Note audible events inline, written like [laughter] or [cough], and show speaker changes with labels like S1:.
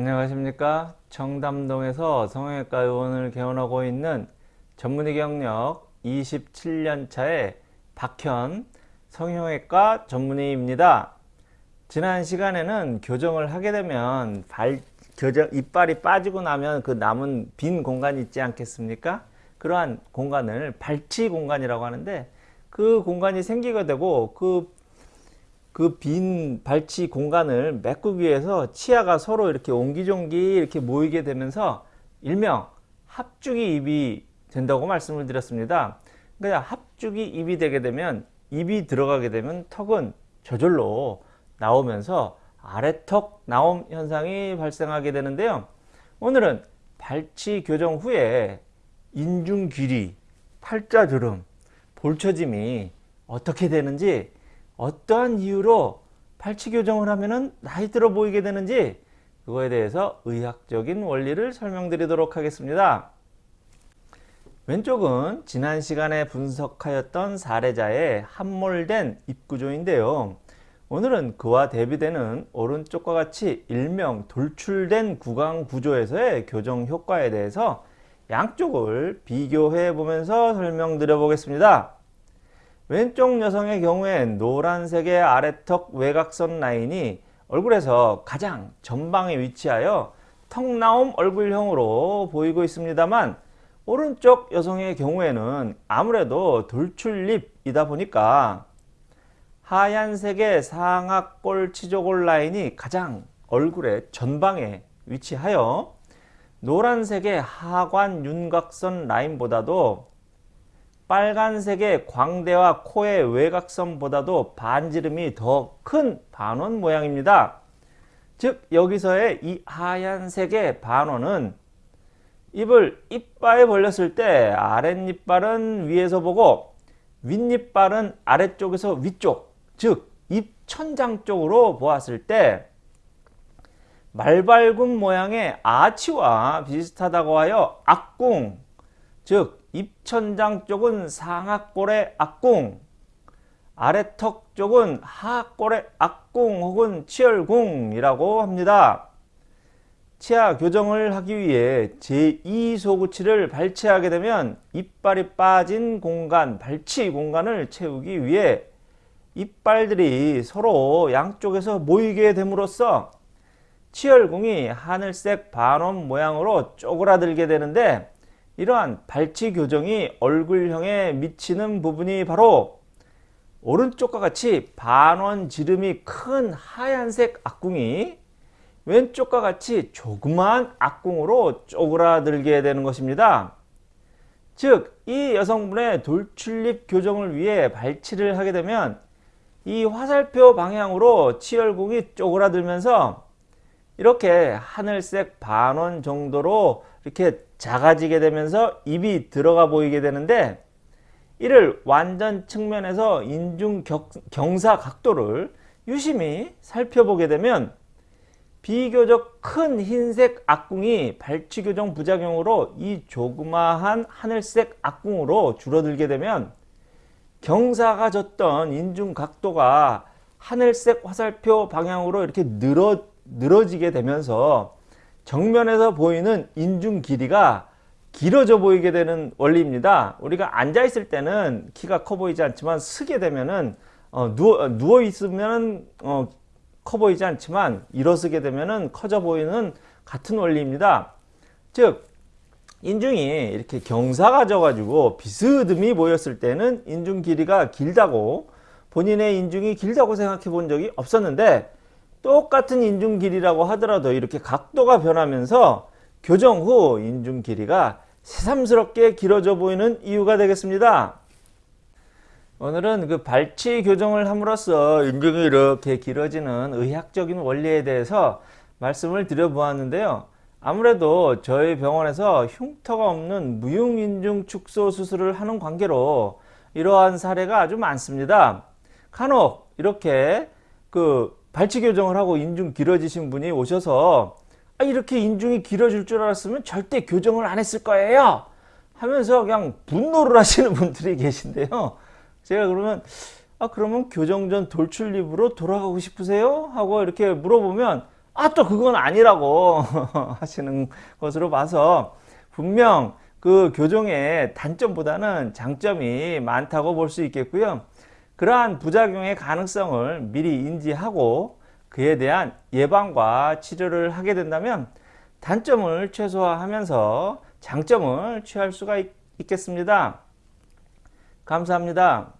S1: 안녕하십니까? 청담동에서 성형외과 의원을 개원하고 있는 전문의 경력 27년차의 박현 성형외과 전문의입니다. 지난 시간에는 교정을 하게 되면 발, 교정, 이빨이 빠지고 나면 그 남은 빈 공간이 있지 않겠습니까? 그러한 공간을 발치 공간이라고 하는데 그 공간이 생기게 되고 그 그 빈 발치 공간을 메꾸기 위해서 치아가 서로 이렇게 옹기종기 이렇게 모이게 되면서 일명 합죽이 입이 된다고 말씀을 드렸습니다. 그러니까 합죽이 입이 되게 되면 입이 들어가게 되면 턱은 저절로 나오면서 아래턱 나옴 현상이 발생하게 되는데요. 오늘은 발치 교정 후에 인중 길이, 팔자 주름, 볼처짐이 어떻게 되는지 어떠한 이유로 팔치 교정을 하면 나이 들어 보이게 되는지 그거에 대해서 의학적인 원리를 설명드리도록 하겠습니다. 왼쪽은 지난 시간에 분석하였던 사례자의 함몰된 입구조인데요. 오늘은 그와 대비되는 오른쪽과 같이 일명 돌출된 구강 구조에서의 교정 효과에 대해서 양쪽을 비교해 보면서 설명드려 보겠습니다. 왼쪽 여성의 경우엔 노란색의 아래턱 외곽선 라인이 얼굴에서 가장 전방에 위치하여 턱 나옴 얼굴형으로 보이고 있습니다만 오른쪽 여성의 경우에는 아무래도 돌출립이다 보니까 하얀색의 상악골 치조골 라인이 가장 얼굴의 전방에 위치하여 노란색의 하관 윤곽선 라인보다도 빨간색의 광대와 코의 외곽선보다도 반지름이 더 큰 반원 모양입니다. 즉 여기서의 이 하얀색의 반원은 입을 이빨에 벌렸을 때 아랫니빨은 위에서 보고 윗니빨은 아래쪽에서 위쪽 즉 입천장 쪽으로 보았을 때 말발굽 모양의 아치와 비슷하다고 하여 악궁 즉 입천장 쪽은 상악골의 악궁, 아래턱 쪽은 하악골의 악궁 혹은 치열궁이라고 합니다. 치아 교정을 하기 위해 제2소구치를 발치하게 되면 이빨이 빠진 공간, 발치 공간을 채우기 위해 이빨들이 서로 양쪽에서 모이게 됨으로써 치열궁이 하늘색 반원 모양으로 쪼그라들게 되는데 이러한 발치 교정이 얼굴형에 미치는 부분이 바로 오른쪽과 같이 반원 지름이 큰 하얀색 악궁이 왼쪽과 같이 조그마한 악궁으로 쪼그라들게 되는 것입니다. 즉, 이 여성분의 돌출립 교정을 위해 발치를 하게 되면 이 화살표 방향으로 치열궁이 쪼그라들면서 이렇게 하늘색 반원 정도로 이렇게 작아지게 되면서 입이 들어가 보이게 되는데 이를 완전 측면에서 인중 경사 각도를 유심히 살펴보게 되면 비교적 큰 흰색 악궁이 발치 교정 부작용으로 이 조그마한 하늘색 악궁으로 줄어들게 되면 경사가 졌던 인중 각도가 하늘색 화살표 방향으로 이렇게 늘어, 늘어지게 되면서 정면에서 보이는 인중 길이가 길어져 보이게 되는 원리입니다. 우리가 앉아 있을 때는 키가 커 보이지 않지만 쓰게 되면은 어, 누워, 누워 있으면 어, 커 보이지 않지만 일어서게 되면은 커져 보이는 같은 원리입니다. 즉 인중이 이렇게 경사가 져가지고 비스듬히 보였을 때는 인중 길이가 길다고 본인의 인중이 길다고 생각해 본 적이 없었는데 똑같은 인중 길이라고 하더라도 이렇게 각도가 변하면서 교정 후 인중 길이가 새삼스럽게 길어져 보이는 이유가 되겠습니다. 오늘은 그 발치 교정을 함으로써 인중이 이렇게 길어지는 의학적인 원리에 대해서 말씀을 드려보았는데요. 아무래도 저희 병원에서 흉터가 없는 무용인중 축소 수술을 하는 관계로 이러한 사례가 아주 많습니다. 간혹 이렇게 그 발치 교정을 하고 인중 길어지신 분이 오셔서 아, 이렇게 인중이 길어질 줄 알았으면 절대 교정을 안 했을 거예요 하면서 그냥 분노를 [laughs] 하시는 분들이 계신데요 제가 그러면 아 그러면 교정 전 돌출립으로 돌아가고 싶으세요? 하고 이렇게 물어보면 아 또 그건 아니라고 [laughs] 하시는 것으로 봐서 분명 그 교정의 단점보다는 장점이 많다고 볼 수 있겠고요. 그러한 부작용의 가능성을 미리 인지하고 그에 대한 예방과 치료를 하게 된다면 단점을 최소화하면서 장점을 취할 수가 있, 있겠습니다. 감사합니다.